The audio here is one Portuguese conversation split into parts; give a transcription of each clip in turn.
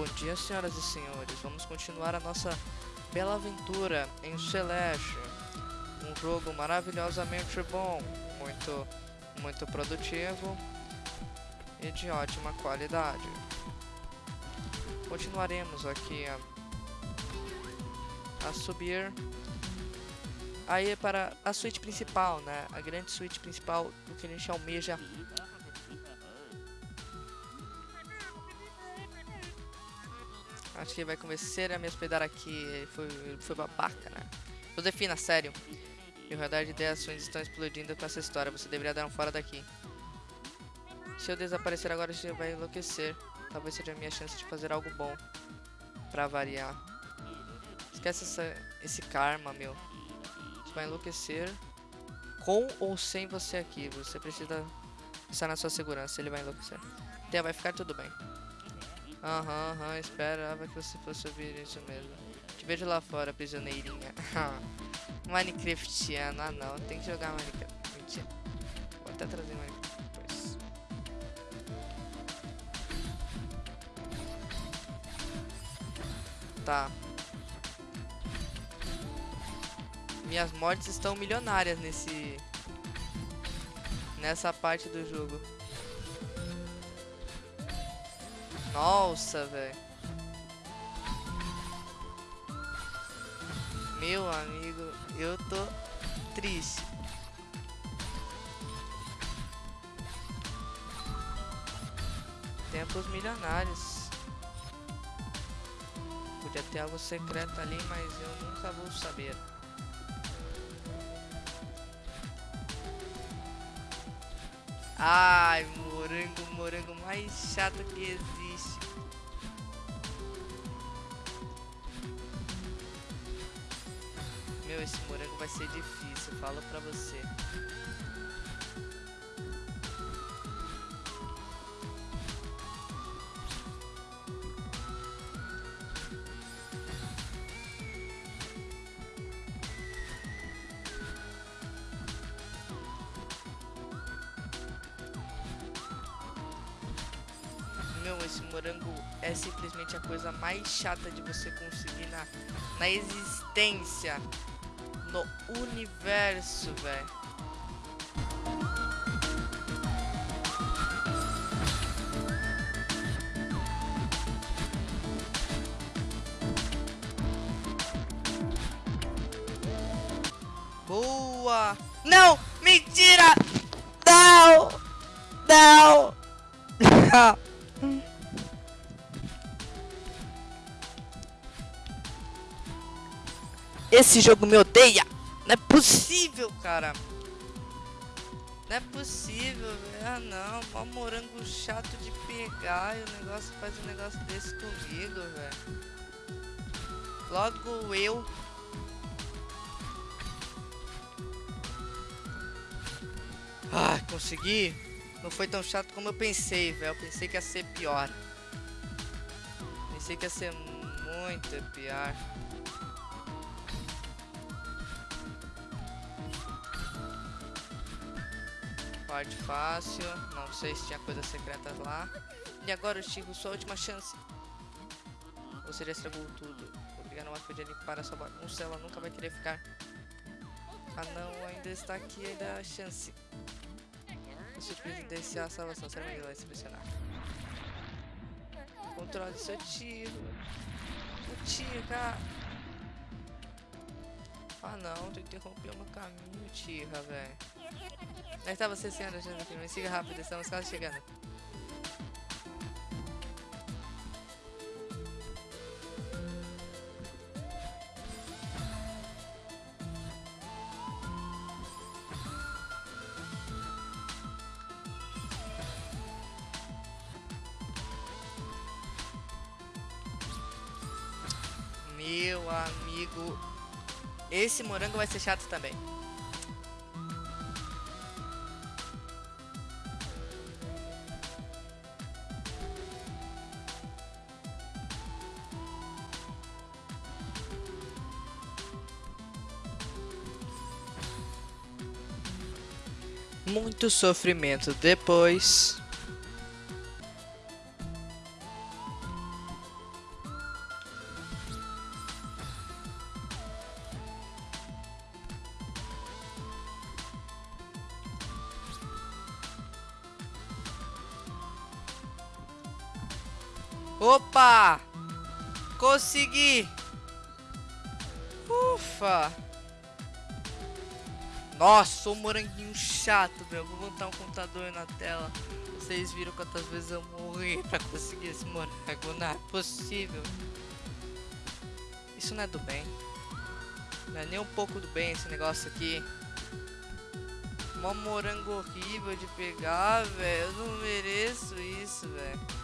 Bom dia, senhoras e senhores. Vamos continuar a nossa bela aventura em Celeste. Um jogo maravilhosamente bom, muito, muito produtivo e de ótima qualidade. Continuaremos aqui a, a subir aí para a suíte principal, né? A grande suíte principal do que a gente almeja Acho que ele vai convencer a me hospedar aqui. Ele foi, ele foi babaca, né? Josefina, sério. Meu radar de ideações estão explodindo com essa história. Você deveria dar um fora daqui. Se eu desaparecer agora, você vai enlouquecer. Talvez seja a minha chance de fazer algo bom. Pra variar. Esquece essa, esse karma, meu. Você vai enlouquecer. Com ou sem você aqui. Você precisa estar na sua segurança. Ele vai enlouquecer. Então, vai ficar tudo bem. Aham, aham, esperava que você fosse ouvir isso mesmo. Te vejo lá fora, prisioneirinha. Minecraftiano, ah não, tem que jogar Minecraft. Mentira. Vou até trazer Minecraft depois. Tá. Minhas mortes estão milionárias nesse... Nessa parte do jogo. Nossa, velho. Meu amigo, eu tô triste. Tempos milionários. Podia ter algo secreto ali, mas eu nunca vou saber. Ai, morango, morango mais chato que existe. Vai ser difícil, falo pra você. Meu, esse morango é simplesmente a coisa mais chata de você conseguir na, na existência, no universo, velho. Boa! Não! Mentira! Não! Não! Não! Esse jogo me odeia! Não é possível, cara! Não é possível, velho. Ah não, mó morango chato de pegar e o negócio faz um negócio desse comigo, velho. Logo eu. Ah, consegui! Não foi tão chato como eu pensei, velho. Eu pensei que ia ser pior. Pensei que ia ser muito pior. Parte fácil. Não sei se tinha coisas secretas lá. E agora, Chico, sua última chance. Você já estragou tudo. Obrigado, mas podia limpar essa bagunça. Ela nunca vai querer ficar. Ah não, ainda está aqui ainda a chance. O surpresa desse a salvação. Será que ele vai se pressionar? Controle seu tiro. O tiro, cara. Ah não, tu interrompeu meu caminho, tira, velho. Aí tá você, senhora, me siga rápido, estamos quase chegando. Meu amigo, esse morango vai ser chato também. Muito sofrimento depois. Opa! Consegui! Ufa! Nossa, sou um moranguinho chato, meu. Vou botar um computador na tela. Vocês viram quantas vezes eu morri pra conseguir esse morango. Não é possível. Isso não é do bem. Não é nem um pouco do bem esse negócio aqui. Mó morango horrível de pegar, velho. Eu não mereço isso, velho.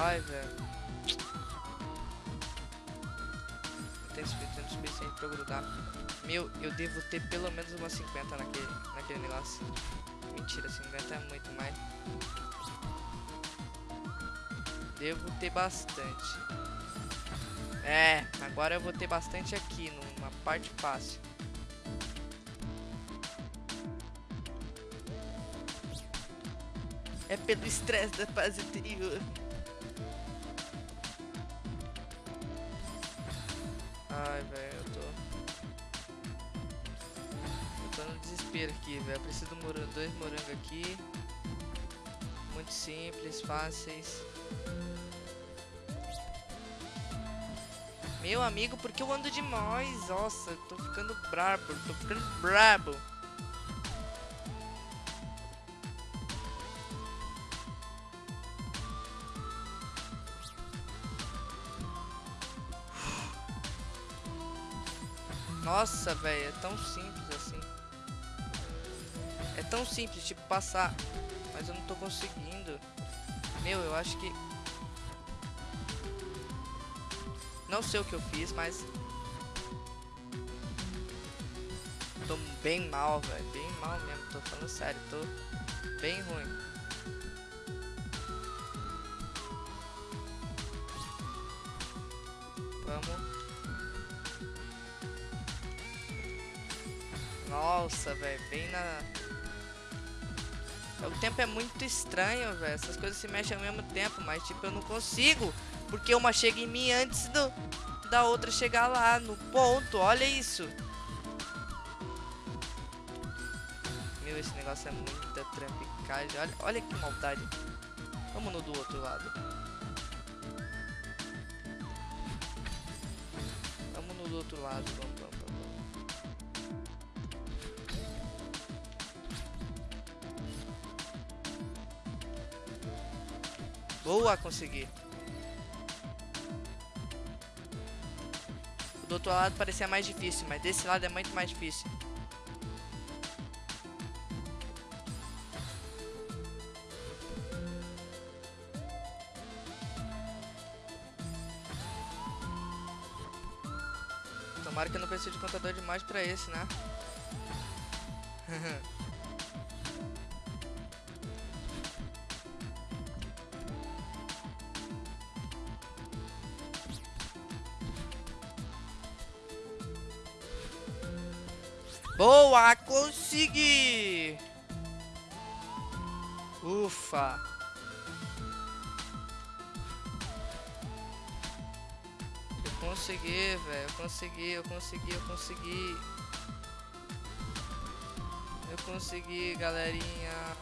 Ai, velho. Não tem tempo suficiente pra grudar. Meu, eu devo ter pelo menos umas 50 naquele, naquele negócio. Mentira, 50 é muito mais. Devo ter bastante. É, agora eu vou ter bastante aqui, numa parte fácil. É pelo estresse da fase anterior. Ai, velho, eu tô... Eu tô no desespero aqui, velho. Preciso de morango, dois morangos aqui. Muito simples, fáceis. Meu amigo, porque eu ando demais? Nossa, eu tô ficando brabo, tô ficando brabo. Nossa, velho, é tão simples assim. É tão simples, tipo, passar. Mas eu não tô conseguindo. Meu, eu acho que... Não sei o que eu fiz, mas... Tô bem mal, velho. Bem mal mesmo. Tô falando sério. Tô bem ruim. Vamos. Nossa, velho. Bem na... O tempo é muito estranho, velho. Essas coisas se mexem ao mesmo tempo, mas tipo, eu não consigo. Porque uma chega em mim antes do, da outra chegar lá no ponto. Olha isso. Meu, esse negócio é muita trampicagem. Olha, olha que maldade. Vamos no do outro lado. Vamos no do outro lado. Vamos, Boa, consegui. Do outro lado parecia mais difícil, mas desse lado é muito mais difícil. Tomara que eu não precise de contador de mais pra esse, né? Boa, consegui! Ufa! Eu consegui, velho. Eu consegui, eu consegui, eu consegui. Eu consegui, galerinha.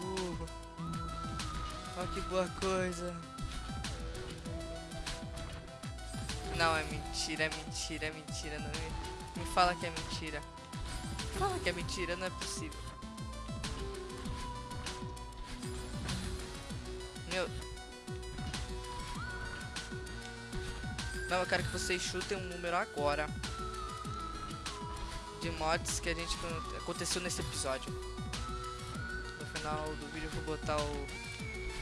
Uhul. Olha que boa coisa. Não, é mentira, é mentira, é mentira. Não me, me fala que é mentira. Fala que é mentira, não é possível. Meu. Não, eu quero que vocês chutem um número agora. De mods que a gente aconteceu nesse episódio. No final do vídeo eu vou botar o,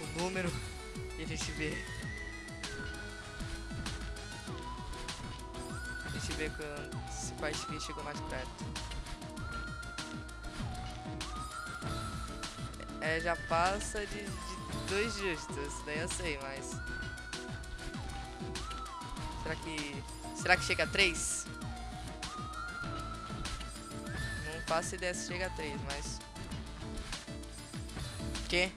o número e a gente vê. A gente vê quando, se quais que chegou mais perto. É, já passa de, de dois justos, daí eu sei, mas... Será que... Será que chega a três? Não faço ideia se chega a três, mas... Que?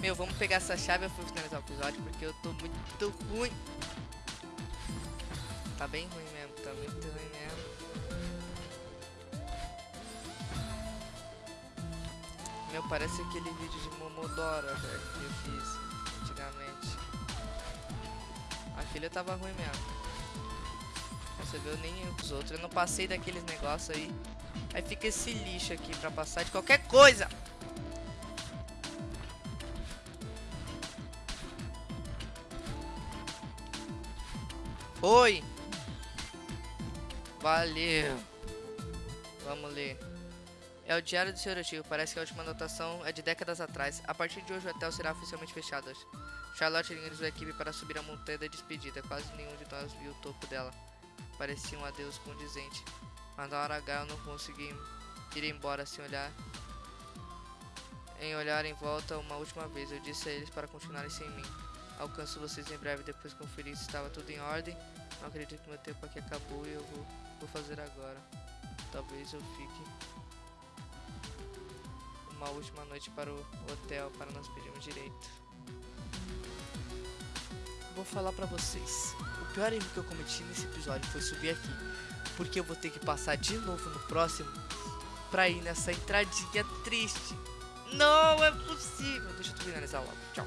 Meu, vamos pegar essa chave e eu finalizar o episódio porque eu tô muito ruim. Tá bem ruim mesmo, tá muito ruim mesmo. Meu, parece aquele vídeo de Momodora, velho, que eu fiz antigamente. Aquele tava ruim mesmo. Você viu nem os outros. Eu não passei daqueles negócios aí. Aí fica esse lixo aqui pra passar de qualquer coisa. Oi. Valeu. Vamos ler. É o Diário do Senhor Tio. Parece que a última anotação é de décadas atrás. A partir de hoje o hotel será oficialmente fechado. Charlotte organizou a equipe para subir a montanha da despedida. Quase nenhum de nós viu o topo dela. Parecia um adeus condizente. Mas na hora H eu não consegui ir embora sem olhar. Em olhar em volta uma última vez. Eu disse a eles para continuarem sem mim. Alcanço vocês em breve depois conferir se estava tudo em ordem. Não acredito que meu tempo aqui acabou e eu vou, vou fazer agora. Talvez eu fique uma última noite para o hotel para nós pedirmos direito. Vou falar pra vocês. O pior erro que eu cometi nesse episódio foi subir aqui. Porque eu vou ter que passar de novo no próximo pra ir nessa entradinha triste. Não é possível. Deixa eu finalizar logo. Tchau.